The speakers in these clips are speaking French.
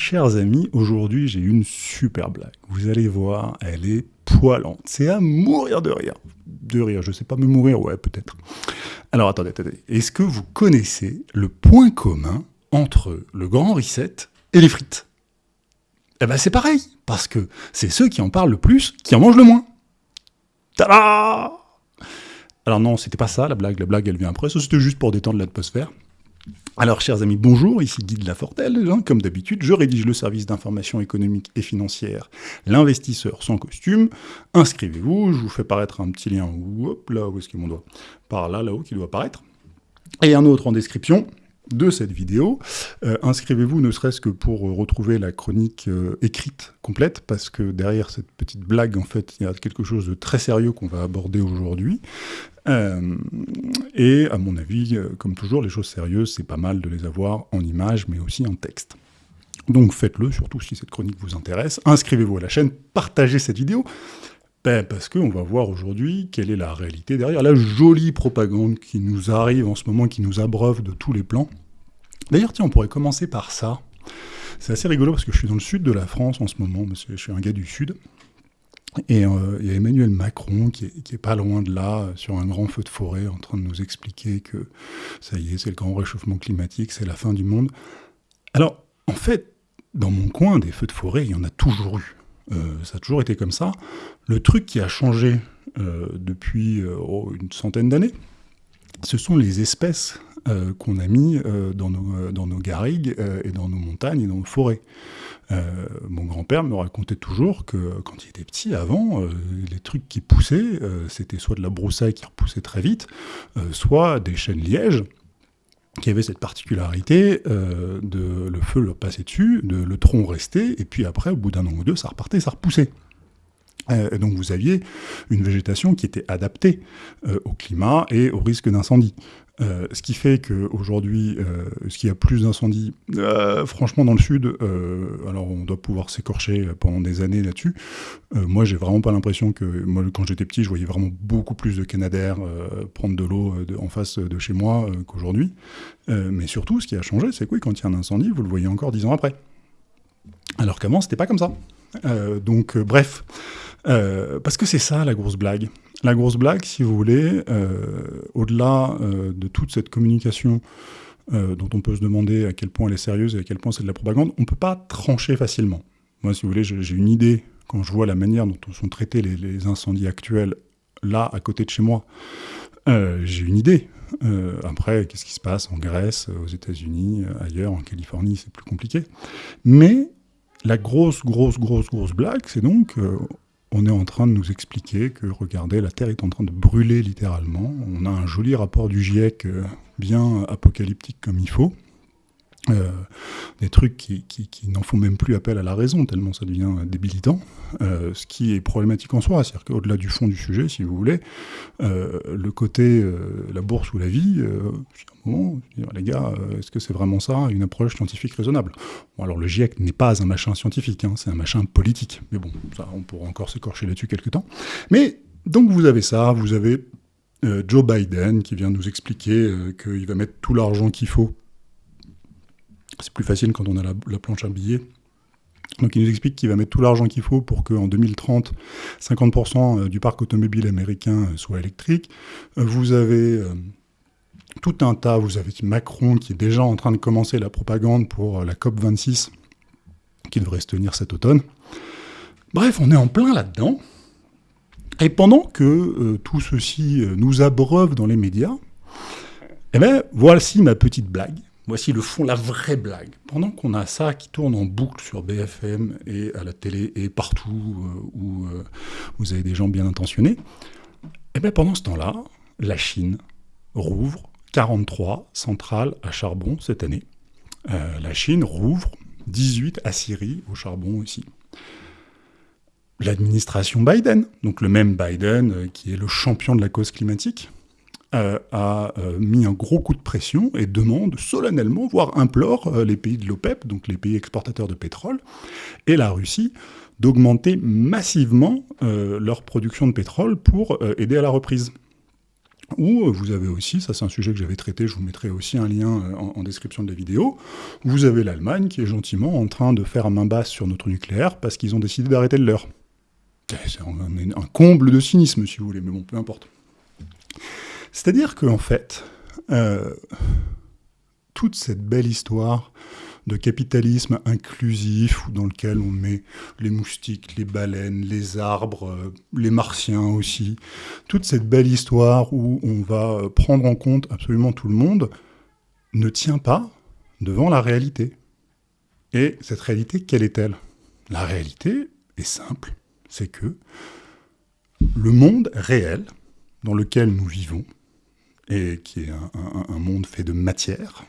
Chers amis, aujourd'hui j'ai une super blague. Vous allez voir, elle est poilante. C'est à mourir de rire. De rire, je sais pas me mourir, ouais peut-être. Alors attendez, attendez. Est-ce que vous connaissez le point commun entre le grand reset et les frites? Eh ben c'est pareil, parce que c'est ceux qui en parlent le plus qui en mangent le moins. Tada Alors non, c'était pas ça la blague, la blague elle vient après, ça c'était juste pour détendre l'atmosphère. Alors, chers amis, bonjour, ici Guy de Lafortelle. Hein, comme d'habitude, je rédige le service d'information économique et financière, l'investisseur sans costume. Inscrivez-vous, je vous fais paraître un petit lien, hop, là, où est-ce qu'il mon doigt? Par là, là-haut, qui doit apparaître. Et un autre en description de cette vidéo. Euh, inscrivez-vous ne serait-ce que pour retrouver la chronique euh, écrite complète, parce que derrière cette petite blague, en fait, il y a quelque chose de très sérieux qu'on va aborder aujourd'hui. Euh, et à mon avis, comme toujours, les choses sérieuses, c'est pas mal de les avoir en images, mais aussi en texte. Donc faites-le, surtout si cette chronique vous intéresse. Inscrivez-vous à la chaîne, partagez cette vidéo, ben parce qu'on va voir aujourd'hui quelle est la réalité derrière la jolie propagande qui nous arrive en ce moment, qui nous abreuve de tous les plans. D'ailleurs, tiens, on pourrait commencer par ça. C'est assez rigolo parce que je suis dans le sud de la France en ce moment, je suis un gars du sud. Et euh, il y a Emmanuel Macron qui est, pas loin de là, sur un grand feu de forêt, en train de nous expliquer que ça y est, c'est le grand réchauffement climatique, c'est la fin du monde. Alors, en fait, dans mon coin, des feux de forêt, il y en a toujours eu. Euh, ça a toujours été comme ça. Le truc qui a changé euh, depuis euh, oh, une centaine d'années, ce sont les espèces qu'on a mis dans, nos, dans, garrigues et dans nos montagnes et dans nos forêts. mon grand-père me racontait toujours que quand il était petit, avant, les trucs qui poussaient, c'était soit de la broussaille qui repoussait très vite, soit des chênes lièges, qui avait cette particularité euh, de le feu leur passait dessus, de le tronc restait, et puis après, au bout d'un an ou deux, ça repartait, ça repoussait. Euh, donc vous aviez une végétation qui était adaptée euh, au climat et au risque d'incendie. Euh, ce qui fait qu'aujourd'hui, euh, ce qu'il y a plus d'incendies, euh, franchement dans le sud, alors on doit pouvoir s'écorcher pendant des années là-dessus. moi, j'ai vraiment pas l'impression que, moi, quand j'étais petit, je voyais vraiment beaucoup plus de canadaires prendre de l'eau en face de chez moi qu'aujourd'hui. mais surtout, ce qui a changé, c'est que oui, quand il y a un incendie, vous le voyez encore dix ans après. Alors qu'avant, c'était pas comme ça. donc, bref. Parce que c'est ça la grosse blague. La grosse blague, si vous voulez, euh, au-delà euh, de toute cette communication euh, dont on peut se demander à quel point elle est sérieuse et à quel point c'est de la propagande, on ne peut pas trancher facilement. Moi, si vous voulez, j'ai une idée, quand je vois la manière dont sont traités les, incendies actuels, là, à côté de chez moi, j'ai une idée. après, qu'est-ce qui se passe en Grèce, aux États-Unis, ailleurs, en Californie, c'est plus compliqué. Mais la grosse, grosse, grosse, grosse blague, c'est donc on est en train de nous expliquer que, regardez, la Terre est en train de brûler littéralement. On a un joli rapport du GIEC euh, bien apocalyptique comme il faut. Euh, des trucs qui, n'en font même plus appel à la raison, tellement ça devient débilitant, euh, ce qui est problématique en soi, c'est-à-dire qu'au-delà du fond du sujet, si vous voulez, euh, le côté la bourse ou la vie, un moment, les gars, est-ce que c'est vraiment ça, une approche scientifique raisonnable? Bon, Alors le GIEC n'est pas un machin scientifique, hein, c'est un machin politique, mais bon, ça, on pourra encore s'écorcher là-dessus quelque temps. Mais, donc vous avez ça, vous avez Joe Biden qui vient nous expliquer qu'il va mettre tout l'argent qu'il faut c'est plus facile quand on a la, planche à billets. Donc il nous explique qu'il va mettre tout l'argent qu'il faut pour qu'en 2030, 50% euh, du parc automobile américain euh, soit électrique. Euh, vous avez tout un tas, vous avez Macron qui est déjà en train de commencer la propagande pour la COP26 qui devrait se tenir cet automne. Bref, on est en plein là-dedans. Et pendant que tout ceci nous abreuve dans les médias, eh bien, voici ma petite blague Voici le fond, la vraie blague. Pendant qu'on a ça qui tourne en boucle sur BFM et à la télé et partout euh, où euh, vous avez des gens bien intentionnés, eh bien pendant ce temps-là, la Chine rouvre 43 centrales à charbon cette année. Euh, la Chine rouvre 18 aciéries au charbon aussi. L'administration Biden, donc le même Biden qui est le champion de la cause climatique, euh, a euh, mis un gros coup de pression et demande solennellement, voire implore euh, les pays de l'OPEP, donc les pays exportateurs de pétrole, et la Russie, d'augmenter massivement leur production de pétrole pour aider à la reprise. Ou vous avez aussi, ça c'est un sujet que j'avais traité, je vous mettrai aussi un lien en, en, description de la vidéo, vous avez l'Allemagne qui est gentiment en train de faire main basse sur notre nucléaire parce qu'ils ont décidé d'arrêter le leur. C'est un, comble de cynisme, si vous voulez, mais bon, peu importe. C'est-à-dire qu'en fait, euh, toute cette belle histoire de capitalisme inclusif, dans lequel on met les moustiques, les baleines, les arbres, euh, les martiens aussi, toute cette belle histoire où on va prendre en compte absolument tout le monde, ne tient pas devant la réalité. Et cette réalité, quelle est-elle? La réalité est simple c'est que le monde réel dans lequel nous vivons, et qui est un, monde fait de matière,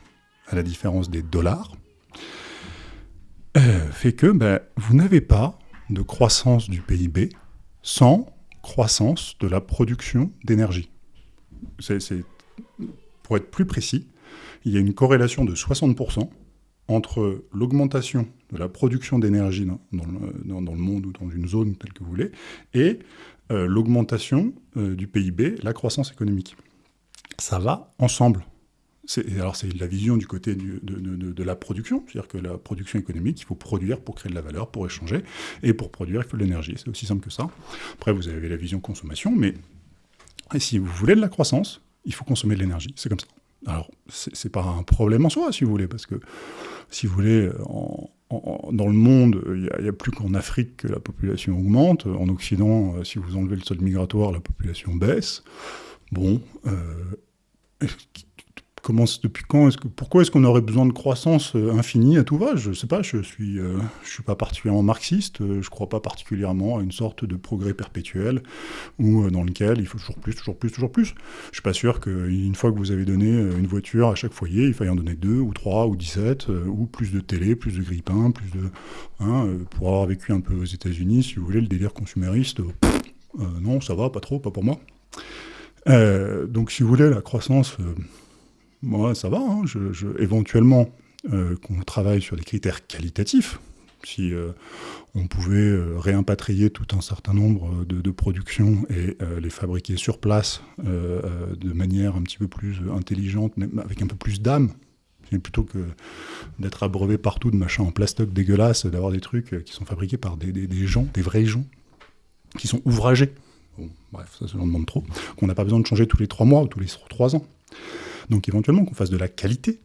à la différence des dollars, euh, fait que ben, vous n'avez pas de croissance du PIB sans croissance de la production d'énergie. Pour être plus précis, il y a une corrélation de 60% entre l'augmentation de la production d'énergie dans, le monde ou dans une zone telle que vous voulez, et euh, l'augmentation euh, du PIB, la croissance économique. Ça va ensemble. Alors c'est la vision du côté de, la production, c'est-à-dire que la production économique, il faut produire pour créer de la valeur, pour échanger, et pour produire, il faut de l'énergie. C'est aussi simple que ça. Après, vous avez la vision consommation, mais si vous voulez de la croissance, il faut consommer de l'énergie. C'est comme ça. Alors, c'est pas un problème en soi, si vous voulez, parce que, si vous voulez, dans le monde, il n'y a, plus qu'en Afrique que la population augmente. En Occident, euh, si vous enlevez le sol migratoire, la population baisse. Bon, euh, depuis quand? Pourquoi est-ce qu'on aurait besoin de croissance euh, infinie à tout va? Je ne sais pas, je suis, euh, je suis pas particulièrement marxiste, euh, je ne crois pas particulièrement à une sorte de progrès perpétuel où, dans lequel il faut toujours plus, toujours plus, toujours plus. Je suis pas sûr qu'une fois que vous avez donné une voiture à chaque foyer, il faille en donner deux ou trois ou dix-sept, ou plus de télé, plus de grille-pain, plus de... Hein, pour avoir vécu un peu aux États-Unis, si vous voulez, le délire consumériste, non, ça va, pas trop, pas pour moi. Donc si vous voulez, la croissance moi, ça va. Hein. Éventuellement, euh, qu'on travaille sur des critères qualitatifs, si euh, on pouvait euh, réimpatrier tout un certain nombre de, productions et les fabriquer sur place de manière un petit peu plus intelligente, avec un peu plus d'âme, plutôt que d'être abreuvé partout de machins en plastoc dégueulasse, d'avoir des trucs qui sont fabriqués par des, gens, des vrais gens, qui sont ouvragés. Bon, bref, ça, ça demande trop. Qu'on n'a pas besoin de changer tous les trois mois ou tous les trois ans. Donc éventuellement qu'on fasse de la qualité,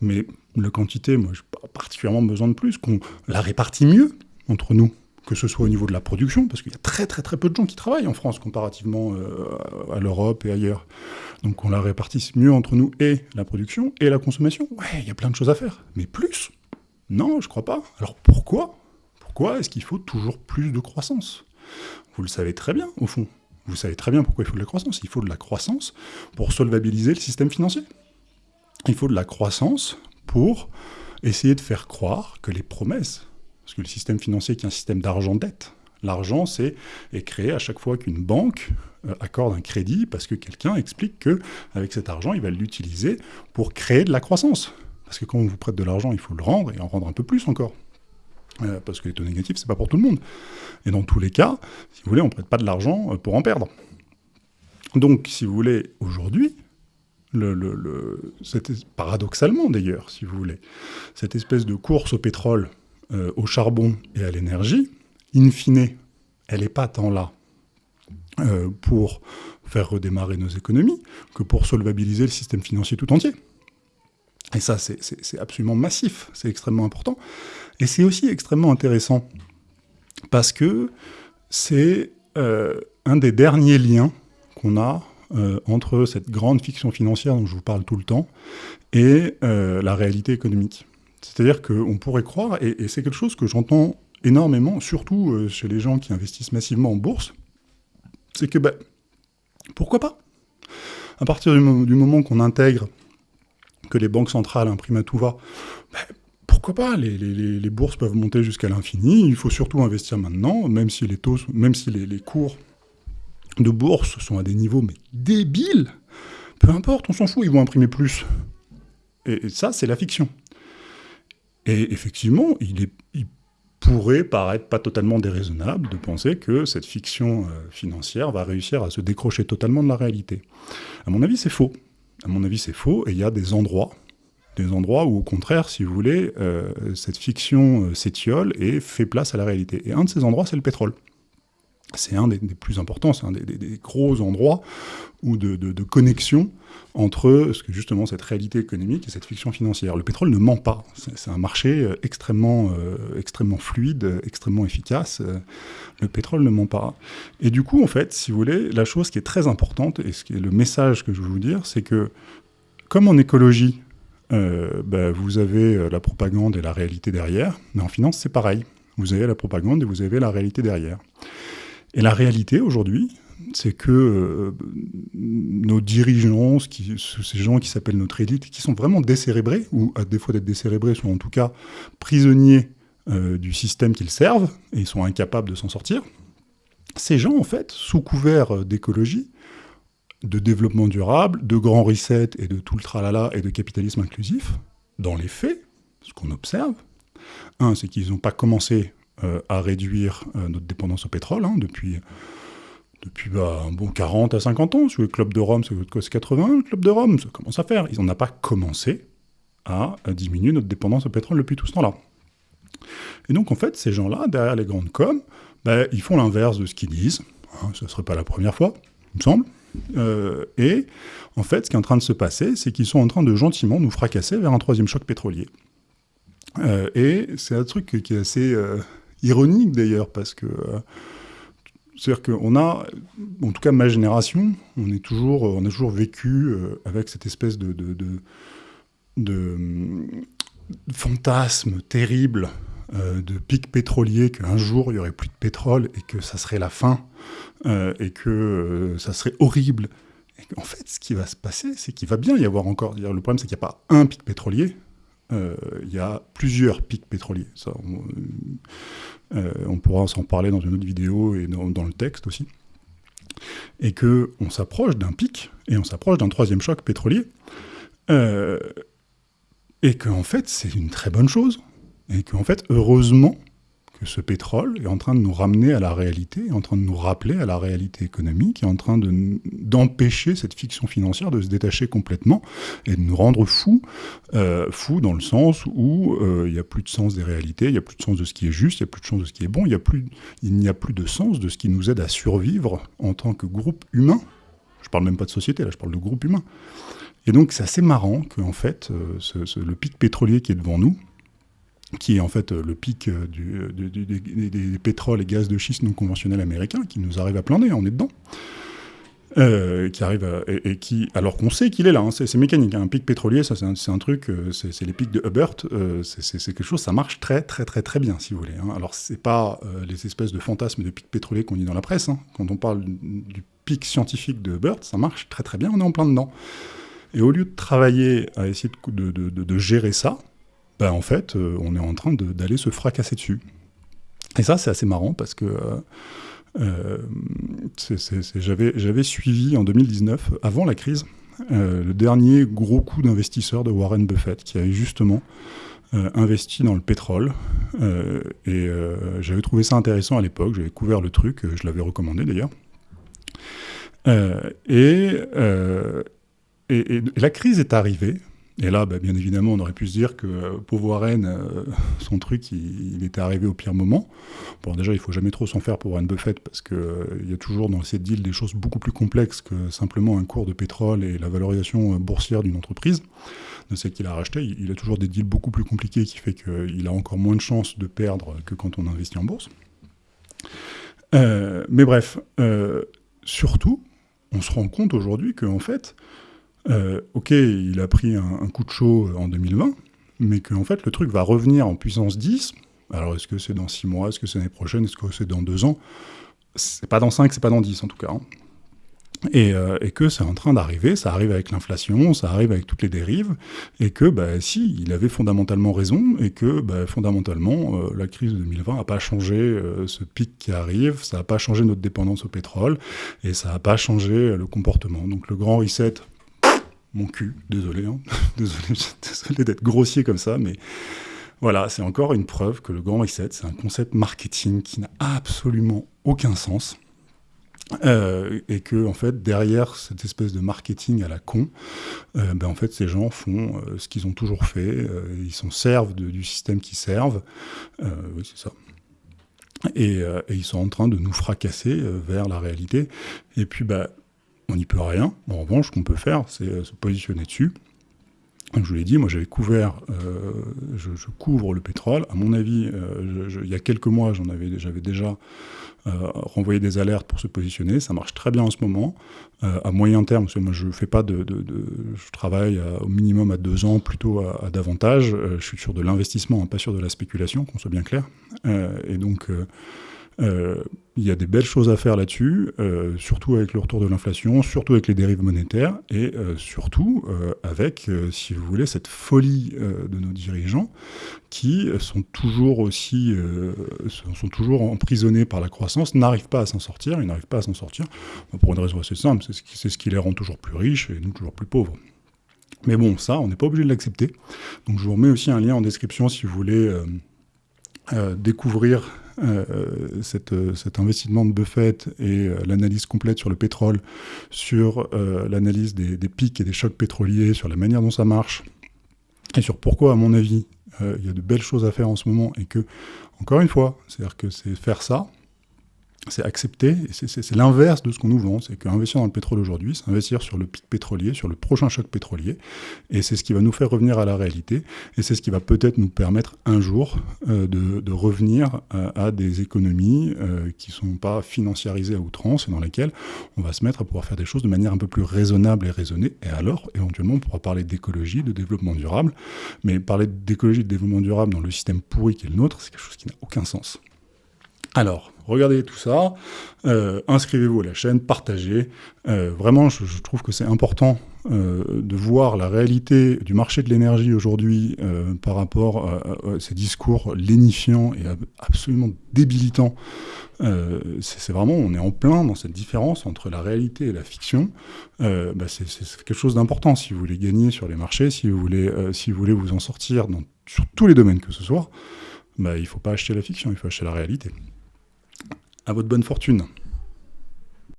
mais la quantité, moi, je pas particulièrement besoin de plus, qu'on la répartit mieux entre nous, que ce soit au niveau de la production, parce qu'il y a très très très peu de gens qui travaillent en France comparativement euh, à l'Europe et ailleurs. Donc qu'on la répartisse mieux entre nous et la production et la consommation. Ouais, il y a plein de choses à faire, mais plus? Non, je crois pas. Alors pourquoi? Pourquoi est-ce qu'il faut toujours plus de croissance? Vous le savez très bien, au fond. Vous savez très bien pourquoi il faut de la croissance. Il faut de la croissance pour solvabiliser le système financier. Il faut de la croissance pour essayer de faire croire que les promesses, parce que le système financier est un système d'argent-dette, l'argent c'est est créé à chaque fois qu'une banque euh, accorde un crédit parce que quelqu'un explique que avec cet argent il va l'utiliser pour créer de la croissance. Parce que quand on vous prête de l'argent, il faut le rendre et en rendre un peu plus encore. Euh, parce que les taux négatifs, c'est pas pour tout le monde. Et dans tous les cas, si vous voulez, on ne prête pas de l'argent euh, pour en perdre. Donc, si vous voulez, aujourd'hui, le, paradoxalement d'ailleurs, si vous voulez, cette espèce de course au pétrole, euh, au charbon et à l'énergie, in fine, elle n'est pas tant là pour faire redémarrer nos économies que pour solvabiliser le système financier tout entier. Et ça, c'est absolument massif, c'est extrêmement important. Et c'est aussi extrêmement intéressant, parce que c'est euh, un des derniers liens qu'on a euh, entre cette grande fiction financière dont je vous parle tout le temps et euh, la réalité économique. C'est-à-dire qu'on pourrait croire, et, c'est quelque chose que j'entends énormément, surtout chez les gens qui investissent massivement en bourse, c'est que, ben, pourquoi pas? À partir du moment qu'on intègre que les banques centrales impriment à tout va, ben, pourquoi pas les, bourses peuvent monter jusqu'à l'infini. Il faut surtout investir maintenant, même si les taux, même si les, cours de bourse sont à des niveaux mais débiles. Peu importe, on s'en fout, ils vont imprimer plus. Et, ça, c'est la fiction. Et effectivement, il est, pourrait paraître pas totalement déraisonnable de penser que cette fiction financière va réussir à se décrocher totalement de la réalité. À mon avis, c'est faux. À mon avis, c'est faux, et il y a des endroits des endroits où, au contraire, si vous voulez, euh, cette fiction euh, s'étiole et fait place à la réalité. Et un de ces endroits, c'est le pétrole. C'est un des, plus importants, c'est un des, gros endroits où de, connexion entre ce que justement cette réalité économique et cette fiction financière. Le pétrole ne ment pas. C'est un marché euh, extrêmement, extrêmement fluide, extrêmement efficace. Le pétrole ne ment pas. Et du coup, en fait, si vous voulez, la chose qui est très importante, et ce qui est le message que je veux vous dire, c'est que comme en écologie, euh, bah, vous avez euh, la propagande et la réalité derrière. Mais en finance, c'est pareil. Vous avez la propagande et vous avez la réalité derrière. Et la réalité aujourd'hui, c'est que euh, nos dirigeants, ces gens qui s'appellent notre élite, qui sont vraiment décérébrés, ou à défaut d'être décérébrés, sont en tout cas prisonniers du système qu'ils servent, et ils sont incapables de s'en sortir, ces gens, en fait, sous couvert d'écologie, de développement durable, de grand reset et de tout le tralala et de capitalisme inclusif, dans les faits, ce qu'on observe, un, c'est qu'ils n'ont pas commencé euh, à réduire euh, notre dépendance au pétrole hein, depuis, depuis bah, bon 40 à 50 ans. Sur le Club de Rome, c'est 80, le Club de Rome, ça commence à faire. Ils n'ont pas commencé à, diminuer notre dépendance au pétrole depuis tout ce temps-là. Et donc, en fait, ces gens-là, derrière les grandes coms, bah, ils font l'inverse de ce qu'ils disent. Hein, ce ne serait pas la première fois, il me semble. Euh, et en fait, ce qui est en train de se passer, c'est qu'ils sont en train de gentiment nous fracasser vers un troisième choc pétrolier. Euh, et c'est un truc qui est assez euh, ironique d'ailleurs, parce que c'est-à-dire qu'on a, en tout cas ma génération, on, est toujours, on a toujours vécu avec cette espèce de, de, de, de fantasme terrible euh, de pic pétrolier, qu'un jour il y aurait plus de pétrole et que ça serait la fin euh, et que euh, ça serait horrible. en fait, ce qui va se passer, c'est qu'il va bien y avoir encore. Le problème, c'est qu'il n'y a pas un pic pétrolier, il y a plusieurs pics pétroliers. Ça, on, pourra s'en parler dans une autre vidéo et dans, le texte aussi. Et que on s'approche d'un pic et on s'approche d'un troisième choc pétrolier. et qu'en fait, c'est une très bonne chose et qu'en fait, heureusement, que ce pétrole est en train de nous ramener à la réalité, est en train de nous rappeler à la réalité économique, est en train d'empêcher cette fiction financière de se détacher complètement et de nous rendre fous, euh, fous dans le sens où euh, il n'y a plus de sens des réalités, il n'y a plus de sens de ce qui est juste, il n'y a plus de sens de ce qui est bon, il n'y a, plus, a plus de sens de ce qui nous aide à survivre en tant que groupe humain. Je parle même pas de société, là, je parle de groupe humain. Et donc c'est assez marrant que en fait, euh, le pic pétrolier qui est devant nous, qui est en fait euh, le pic euh, du, des, pétroles et gaz de schiste non conventionnels américains, qui nous arrive à plein nez, on est dedans. Euh, qui arrive et, qui, alors qu'on sait qu'il est là, hein, c'est mécanique. Hein. un pic pétrolier, ça c'est un, truc, c'est les pics de Hubbert, c'est quelque chose, ça marche très très très très bien, si vous voulez. Hein. Alors c'est pas les espèces de fantasmes de pics pétroliers qu'on dit dans la presse. Hein. Quand on parle du pic scientifique de Hubbert, ça marche très très bien, on est en plein dedans. Et au lieu de travailler à essayer de gérer ça, bah, en fait, euh, on est en train d'aller se fracasser dessus. Et ça, c'est assez marrant parce que euh, euh, j'avais suivi en 2019, avant la crise, le dernier gros coup d'investisseur de Warren Buffett, qui avait justement investi dans le pétrole. et j'avais trouvé ça intéressant à l'époque, j'avais couvert le truc, je l'avais recommandé d'ailleurs. et, la crise est arrivée, et là, bah, bien évidemment, on aurait pu se dire que euh, Warren, euh, son truc, il, était arrivé au pire moment. Bon, déjà, il faut jamais trop s'en faire pour Warren Buffett, parce qu'il euh, y a toujours dans cette deal des choses beaucoup plus complexes que simplement un cours de pétrole et la valorisation boursière d'une entreprise, de celle qu'il a racheté. Il, a toujours des deals beaucoup plus compliqués qui fait qu'il a encore moins de chances de perdre que quand on investit en bourse. mais bref, surtout, on se rend compte aujourd'hui qu'en fait, euh, ok, il a pris un, coup de chaud en 2020, mais qu'en fait, le truc va revenir en puissance 10. Alors, est-ce que c'est dans 6 mois? Est-ce que c'est l'année prochaine? Est-ce que c'est dans 2 ans? C'est pas dans 5, c'est pas dans 10 en tout cas. Hein. Euh, et, que c'est en train d'arriver, ça arrive avec l'inflation, ça arrive avec toutes les dérives, et que bah, si, il avait fondamentalement raison, et que bah, fondamentalement, euh, la crise de 2020 n'a pas changé ce pic qui arrive, ça n'a pas changé notre dépendance au pétrole, et ça n'a pas changé le comportement. Donc le grand reset, mon cul, désolé, hein. désolé, désolé d'être grossier comme ça, mais Voilà, c'est encore une preuve que le grand reset, c'est un concept marketing qui n'a absolument aucun sens. Euh, et que en fait derrière cette espèce de marketing à la con, euh, ben, en fait ces gens font euh, ce qu'ils ont toujours fait, ils s'en servent du système qu'ils servent, oui c'est ça. Et, ils sont en train de nous fracasser vers la réalité. Et puis bah on n'y peut rien. En revanche, ce qu'on peut faire, c'est se positionner dessus. Je vous l'ai dit, moi j'avais couvert, je, je, couvre le pétrole. À mon avis, il y a quelques mois, j'en avais, j'avais déjà euh, renvoyer des alertes pour se positionner. Ça marche très bien en ce moment. Euh, à moyen terme, parce que moi je fais pas de, je travaille au minimum à deux ans, plutôt à, davantage. Euh, je suis sur de l'investissement, hein, pas sur de la spéculation, qu'on soit bien clair. et donc euh, il y a des belles choses à faire là-dessus, euh, surtout avec le retour de l'inflation, surtout avec les dérives monétaires, et euh, surtout avec, si vous voulez, cette folie de nos dirigeants qui sont toujours aussi, sont toujours emprisonnés par la croissance, n'arrivent pas à s'en sortir, ils n'arrivent pas à s'en sortir, pour une raison assez simple, c'est ce, ce qui les rend toujours plus riches et nous toujours plus pauvres. Mais bon, ça, on n'est pas obligé de l'accepter. Donc je vous remets aussi un lien en description si vous voulez découvrir euh, euh, cet investissement de Buffett et euh, l'analyse complète sur le pétrole, sur l'analyse des, pics et des chocs pétroliers, sur la manière dont ça marche, et sur pourquoi, à mon avis, il y a de belles choses à faire en ce moment, et que, encore une fois, c'est-à-dire que c'est faire ça, c'est accepter, et c'est l'inverse de ce qu'on nous vend, c'est qu'investir dans le pétrole aujourd'hui, c'est investir sur le pic pétrolier, sur le prochain choc pétrolier, et c'est ce qui va nous faire revenir à la réalité, et c'est ce qui va peut-être nous permettre un jour euh, de, revenir euh, à, des économies euh, qui ne sont pas financiarisées à outrance, et dans lesquelles on va se mettre à pouvoir faire des choses de manière un peu plus raisonnable et raisonnée, et alors, éventuellement, on pourra parler d'écologie, de développement durable, mais parler d'écologie, de développement durable dans le système pourri qui est le nôtre, c'est quelque chose qui n'a aucun sens. Alors, regardez tout ça, euh, inscrivez-vous à la chaîne, partagez. Euh, vraiment, je, trouve que c'est important euh, de voir la réalité du marché de l'énergie aujourd'hui par rapport à, ces discours lénifiants et absolument débilitants. c'est vraiment, on est en plein dans cette différence entre la réalité et la fiction. Bah, c'est quelque chose d'important si vous voulez gagner sur les marchés, si vous voulez, si vous, voulez vous en sortir dans, sur tous les domaines que ce soit. Bah, il ne faut pas acheter la fiction, il faut acheter la réalité. À votre bonne fortune.